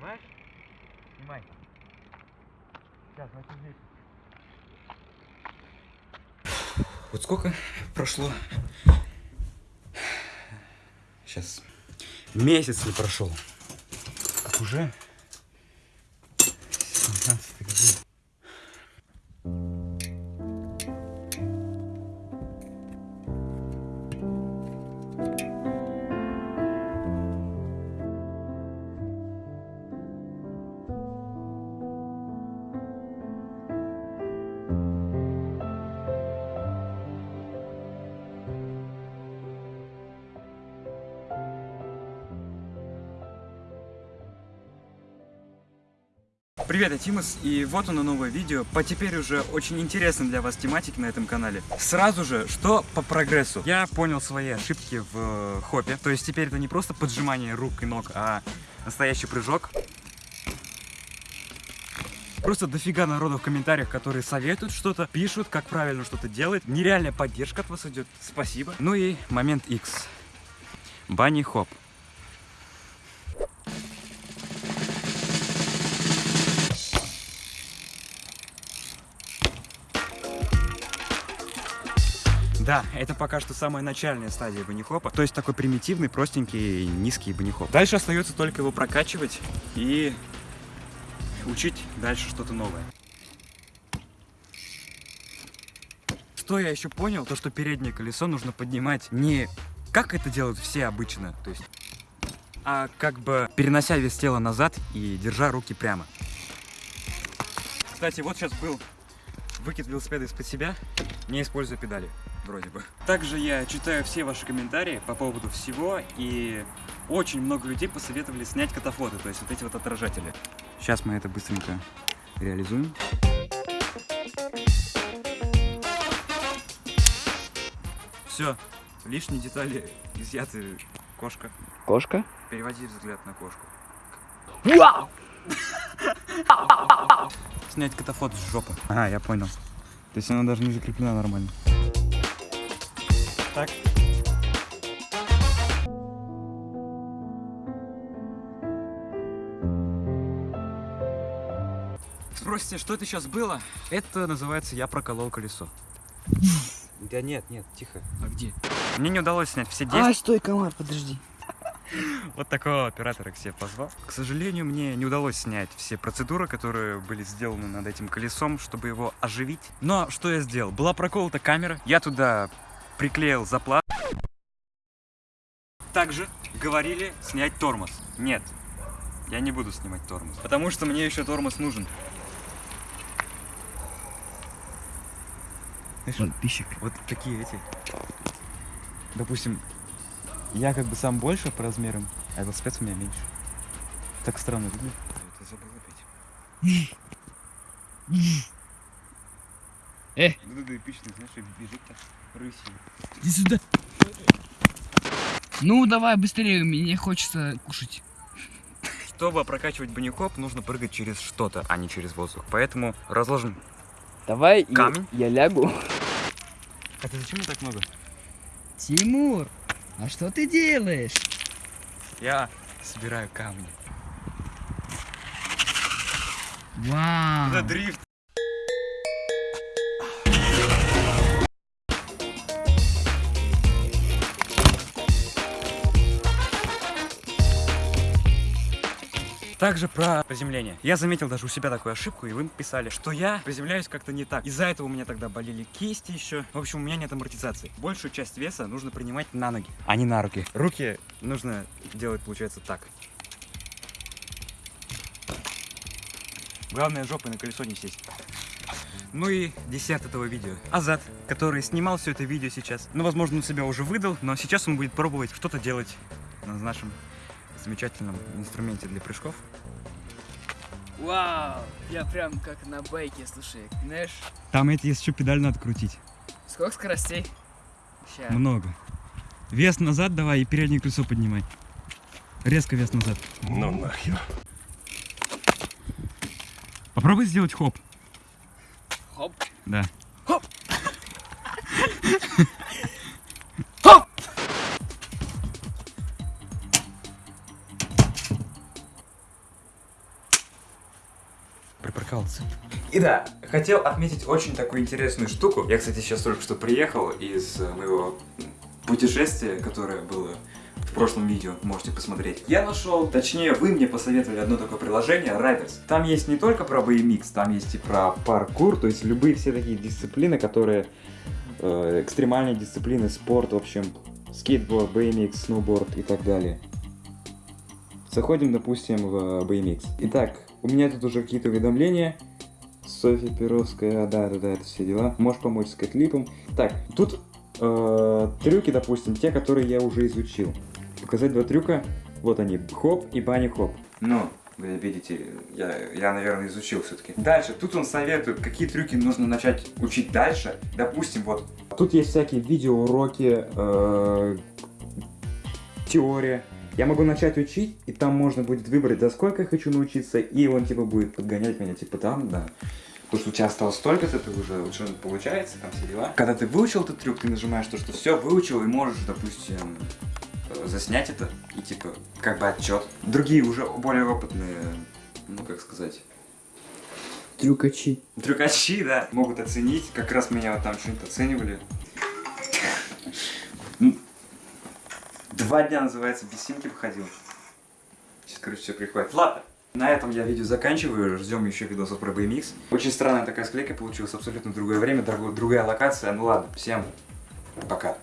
Снимаешь? Снимай. Сейчас, здесь. Вот сколько прошло? Сейчас. Месяц не прошел. Как уже? Привет, я Тимас, и вот оно новое видео по теперь уже очень интересной для вас тематике на этом канале. Сразу же, что по прогрессу? Я понял свои ошибки в э, хопе, то есть теперь это не просто поджимание рук и ног, а настоящий прыжок. Просто дофига народу в комментариях, которые советуют что-то, пишут, как правильно что-то делать. Нереальная поддержка от вас идет. Спасибо. Ну и момент X. Банни хоп. Да, это пока что самая начальная стадия банихопа. То есть такой примитивный, простенький, низкий банихоп. Дальше остается только его прокачивать и учить дальше что-то новое. Что я еще понял, то что переднее колесо нужно поднимать не как это делают все обычно, то есть, а как бы перенося вес тела назад и держа руки прямо. Кстати, вот сейчас был выкид велосипеда из-под себя, не используя педали, вроде бы. Также я читаю все ваши комментарии по поводу всего, и очень много людей посоветовали снять катафоты, то есть вот эти вот отражатели. Сейчас мы это быстренько реализуем. Все, лишние детали изъяты. Кошка. Кошка? Переводи взгляд на кошку. Вау! Снять катафот с жопы. А, я понял. То есть она даже не закреплена нормально. Так. Спросите, что это сейчас было? Это называется «Я проколол колесо». Да нет, нет, тихо. А где? Мне не удалось снять все 10. А, стой, комар, подожди. Вот такого оператора к себе позвал. К сожалению, мне не удалось снять все процедуры, которые были сделаны над этим колесом, чтобы его оживить. Но что я сделал? Была проколота камера, я туда приклеил заплат. Также говорили снять тормоз. Нет, я не буду снимать тормоз, потому что мне еще тормоз нужен. Знаешь, Подписчик. вот такие эти. Допустим, я как бы сам больше по размерам, а велосипед у меня меньше. Так странно выглядит. Я забыл опять. Э, Вот это эпично, знаешь, и бежит так рысью. иди сюда. Ну, давай быстрее, мне хочется кушать. Чтобы прокачивать баникоп, нужно прыгать через что-то, а не через воздух. Поэтому разложим. Давай Камень? Я, я лягу. Это зачем так много? Тимур, а что ты делаешь? Я собираю камни. Вау. Это дрифт. Также про приземление. Я заметил даже у себя такую ошибку, и вы писали, что я приземляюсь как-то не так. Из-за этого у меня тогда болели кисти еще. В общем, у меня нет амортизации. Большую часть веса нужно принимать на ноги, а не на руки. Руки нужно делать, получается, так. Главное, жопой на колесо не сесть. Ну и десерт этого видео. Азат, который снимал все это видео сейчас. Ну, возможно, он себя уже выдал, но сейчас он будет пробовать что-то делать на нашем замечательном инструменте для прыжков. Вау, я прям как на байке, слушай, знаешь, Там это еще педаль надо крутить. сколько скоростей? Ща. Много. Вес назад давай и переднее колесо поднимай. Резко вес назад. Ну нахер. Попробуй сделать хоп. Хоп. Да. Хоп. припарковался. И да, хотел отметить очень такую интересную штуку. Я, кстати, сейчас только что приехал из э, моего путешествия, которое было в прошлом видео, можете посмотреть. Я нашел, точнее, вы мне посоветовали одно такое приложение, Riders. Там есть не только про BMX, там есть и про паркур, то есть любые все такие дисциплины, которые э, экстремальные дисциплины, спорт, в общем, скейтборд, BMX, сноуборд и так далее. Заходим, допустим, в BMX. Итак, у меня тут уже какие-то уведомления. Софья Перовская, да, да, да, это все дела. Можешь помочь с клипом. Так, тут э, трюки, допустим, те, которые я уже изучил. Показать два трюка. Вот они, хоп и бани хоп. Ну, вы видите, я, я наверное, изучил все-таки. Дальше, тут он советует, какие трюки нужно начать учить дальше. Допустим, вот. Тут есть всякие видеоуроки, э, теория. Я могу начать учить, и там можно будет выбрать, за сколько я хочу научиться, и он типа будет подгонять меня, типа там, да. Потому что у тебя осталось столько-то, ты уже лучше получается, там все дела. Когда ты выучил этот трюк, ты нажимаешь то, что все, выучил, и можешь, допустим, э, заснять это, и типа, как бы отчет. Другие уже более опытные, ну как сказать, Трюкачи. Трюкачи, да, могут оценить. Как раз меня вот там что-нибудь оценивали. Ну, Два дня, называется, без симки выходил. Сейчас, короче, все приходит. Ладно. На этом я видео заканчиваю, ждем еще видосов про BMX. Очень странная такая склейка получилась, абсолютно другое время, друг- другая локация. Ну ладно, всем пока.